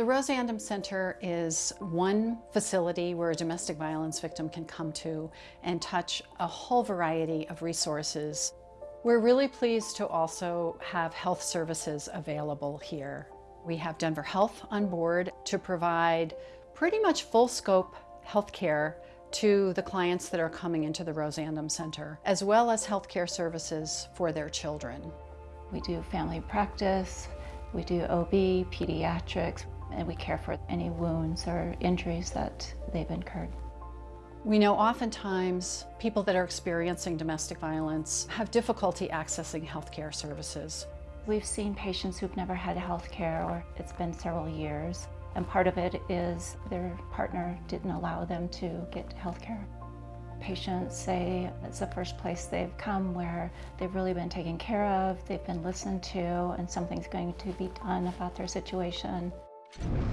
The Rose Center is one facility where a domestic violence victim can come to and touch a whole variety of resources. We're really pleased to also have health services available here. We have Denver Health on board to provide pretty much full scope health care to the clients that are coming into the Rose Center, as well as healthcare services for their children. We do family practice, we do OB, pediatrics, and we care for any wounds or injuries that they've incurred. We know oftentimes people that are experiencing domestic violence have difficulty accessing healthcare services. We've seen patients who've never had health care or it's been several years. And part of it is their partner didn't allow them to get health care. Patients say it's the first place they've come where they've really been taken care of, they've been listened to, and something's going to be done about their situation you